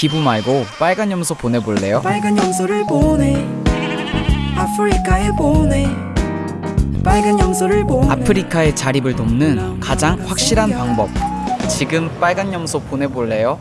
기부 말고 빨간 염소 보내볼래요? 빨간 염소를 보내 아프리카에 보내 빨간 염소를 보내 아프리카의 자립을 돕는 가장 확실한 방법 지금 빨간 염소 보내볼래요?